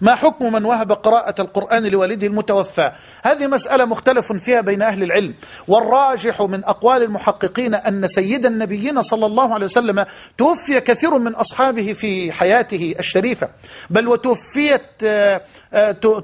ما حكم من وهب قراءة القرآن لوالده المتوفى؟ هذه مسألة مختلف فيها بين أهل العلم. والراجح من أقوال المحققين أن سيد النبيين صلى الله عليه وسلم توفي كثير من أصحابه في حياته الشريفة. بل وتوفيت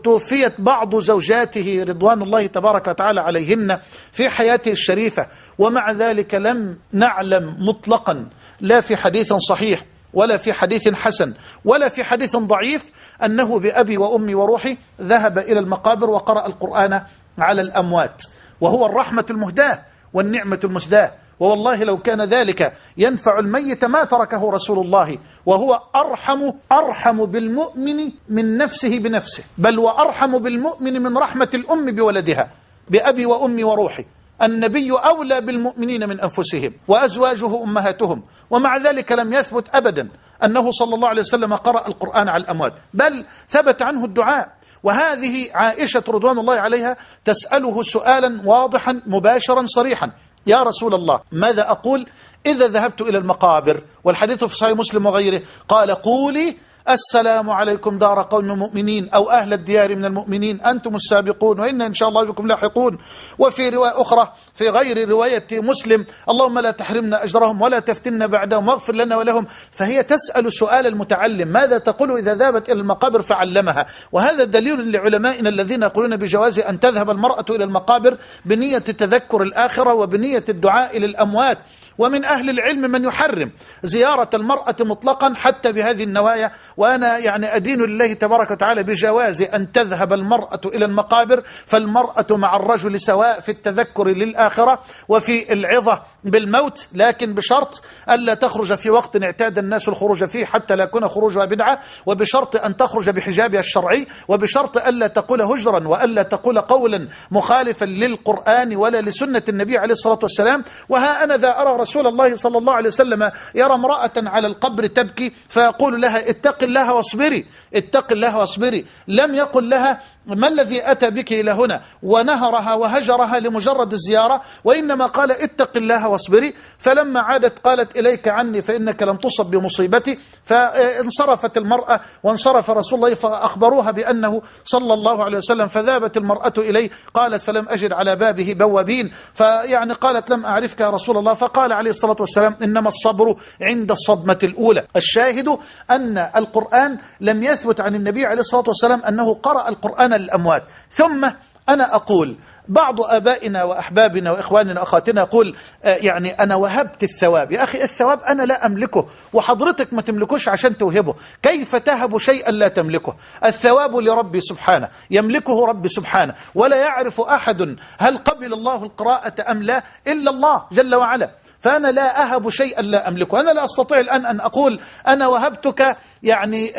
توفيت بعض زوجاته رضوان الله تبارك وتعالى عليهن في حياته الشريفة. ومع ذلك لم نعلم مطلقا لا في حديث صحيح ولا في حديث حسن ولا في حديث ضعيف أنه بأبي وأمي وروحي ذهب إلى المقابر وقرأ القرآن على الأموات. وهو الرحمة المهداة والنعمة المسداة. ووالله لو كان ذلك ينفع الميت ما تركه رسول الله. وهو أرحم أرحم بالمؤمن من نفسه بنفسه. بل وأرحم بالمؤمن من رحمة الأم بولدها. بأبي وأمي وروحي. النبي أولى بالمؤمنين من أنفسهم وأزواجه أمهاتهم ومع ذلك لم يثبت أبدا أنه صلى الله عليه وسلم قرأ القرآن على الأموات بل ثبت عنه الدعاء. وهذه عائشة رضوان الله عليها تسأله سؤالا واضحا مباشرا صريحا يا رسول الله ماذا أقول؟ إذا ذهبت إلى المقابر والحديث في صحيح مسلم وغيره قال قولي السلام عليكم دار قوم مؤمنين أو أهل الديار من المؤمنين. أنتم السابقون وإن إن شاء الله بكم لاحقون. وفي رواية أخرى في غير رواية مسلم اللهم لا تحرمنا أجرهم ولا تفتنا بعدهم واغفر لنا ولهم. فهي تسأل سؤال المتعلم ماذا تقول إذا ذهبت إلى المقابر فعلمها؟ وهذا دليل لعلمائنا الذين يقولون بجواز أن تذهب المرأة إلى المقابر بنية تذكر الآخرة وبنية الدعاء للأموات. ومن أهل العلم من يحرم زيارة المرأة مطلقا حتى بهذه النوايا. وأنا يعني أدين لله تبارك وتعالى بجواز أن تذهب المرأة إلى المقابر فالمرأة مع الرجل سواء في التذكر للآخرة وفي العظة بالموت لكن بشرط ألا تخرج في وقت اعتاد الناس الخروج فيه حتى لا يكون خروجها بدعة وبشرط أن تخرج بحجابها الشرعي وبشرط ألا تقول هجرا وألا تقول قولا مخالفا للقرآن ولا لسنة النبي عليه الصلاة والسلام. وها أنا ذا أرى رسول الله صلى الله عليه وسلم يرى امرأة على القبر تبكي فيقول لها اتق الله واصبري اتق الله واصبري. لم يقل لها ما الذي أتى بك إلى هنا؟ ونهرها وهجرها لمجرد الزيارة؟ وإنما قال اتق الله واصبري. فلما عادت قالت إليك عني فإنك لم تصب بمصيبتي. فانصرفت المرأة وانصرف رسول الله فأخبروها بأنه صلى الله عليه وسلم فذابت المرأة إليه. قالت فلم أجد على بابه بوابين. فيعني قالت لم أعرفك يا رسول الله. فقال عليه الصلاة والسلام إنما الصبر عند الصدمة الأولى. الشاهد أن القرآن لم يثبت عن النبي عليه الصلاة والسلام أنه قرأ القرآن للأموات ثم أنا أقول بعض أبائنا وأحبابنا وإخواننا وأخواتنا يقول يعني أنا وهبت الثواب. يا أخي الثواب أنا لا أملكه وحضرتك ما تملكوش عشان توهبه. كيف تهب شيئا لا تملكه؟ الثواب لربي سبحانه يملكه ربي سبحانه. ولا يعرف أحد هل قبل الله القراءة أم لا إلا الله جل وعلا. فأنا لا أهب شيئا لا أملكه. أنا لا أستطيع الآن أن أقول أنا وهبتك يعني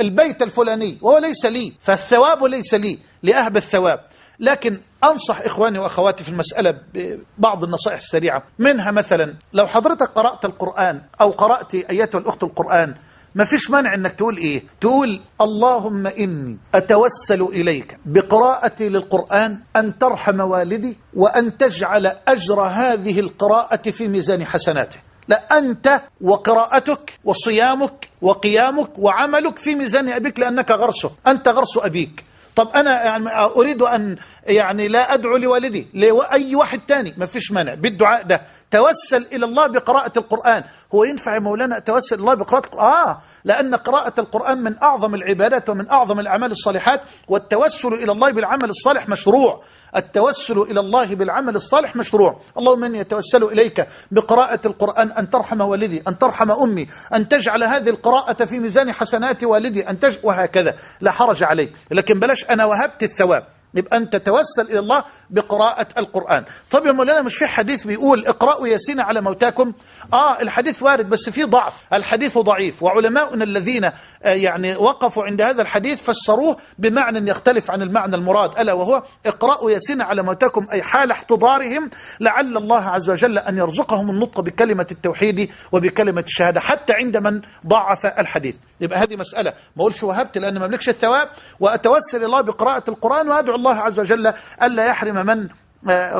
البيت الفلاني وهو ليس لي فالثواب ليس لي لأهب الثواب. لكن أنصح إخواني وأخواتي في المسألة ببعض النصائح السريعة. منها مثلا لو حضرتك قرأت القرآن أو قرأت أيتها الأخت القرآن ما فيش مانع إنك تقول إيه؟ تقول اللهم إني أتوسل إليك بقراءتي للقرآن أن ترحم والدي وأن تجعل أجر هذه القراءة في ميزان حسناته. لا أنت وقراءتك وصيامك وقيامك وعملك في ميزان أبيك لأنك غرسه أنت غرس أبيك. طب أنا يعني أريد أن يعني لا أدعو لوالدي لأي واحد تاني. ما فيش مانع. بالدعاء ده. توسل إلى الله بقراءة القرآن. هو ينفع يا مولانا أتوسل إلى الله بقراءة القرآن؟ آه. لأن قراءة القرآن من أعظم العبادات ومن أعظم الأعمال الصالحات والتوسل إلى الله بالعمل الصالح مشروع. التوسل إلى الله بالعمل الصالح مشروع. اللهم إني أتوسل إليك بقراءة القرآن. أن ترحم والدي أن ترحم أمي أن تجعل هذه القراءة في ميزان حسنات والدي أن تج... وهكذا. لا حرج عليه لكن بلاش أنا وهبت الثواب. يبقى أنت توسل إلى الله بقراءة القرآن. طب يا مولانا مش في حديث بيقول اقرأوا ياسين على موتاكم؟ آه الحديث وارد بس فيه ضعف. الحديث ضعيف. وعلماؤنا الذين آه يعني وقفوا عند هذا الحديث فسروه بمعنى يختلف عن المعنى المراد. ألا وهو اقرأوا ياسين على موتاكم أي حال احتضارهم لعل الله عز وجل أن يرزقهم النطق بكلمة التوحيد وبكلمة الشهادة حتى عند من ضعف الحديث. يبقى هذه مسألة. ما أقولش وهبت لأن ما أملكش الثواب. وأتوسل الله بقراءة القرآن وأدعو الله عز وجل ألا يحرم من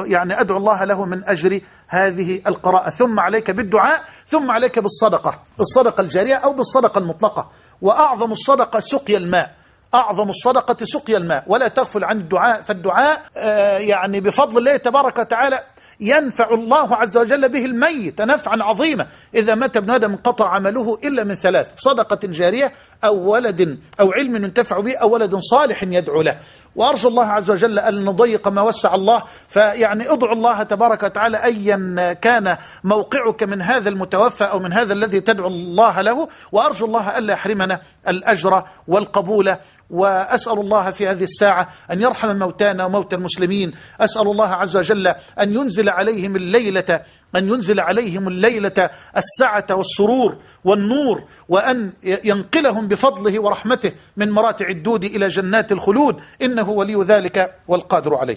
يعني أدعو الله له من أجر هذه القراءة. ثم عليك بالدعاء ثم عليك بالصدقة. الصدقة الجارية أو بالصدقة المطلقة. وأعظم الصدقة سقي الماء. أعظم الصدقة سقيا الماء. ولا تغفل عن الدعاء. فالدعاء آه، يعني بفضل الله تبارك وتعالى ينفع الله عز وجل به الميت نفعا عظيما. إذا مات ابن آدم انقطع عمله إلا من ثلاث صدقة جارية أو ولد أو علم ينتفع به أو ولد صالح يدعو له. وأرجو الله عز وجل أن نضيق ما وسع الله. فيعني ادعو الله تبارك وتعالى أيا كان موقعك من هذا المتوفى أو من هذا الذي تدعو الله له. وأرجو الله ألا يحرمنا الأجر والقبول وأسأل الله في هذه الساعة أن يرحم موتانا وموتى المسلمين. أسأل الله عز وجل أن ينزل عليهم الليلة أن ينزل عليهم الليلة السعة والسرور والنور وأن ينقلهم بفضله ورحمته من مراتع الدود إلى جنات الخلود. إنه ولي ذلك والقادر عليه.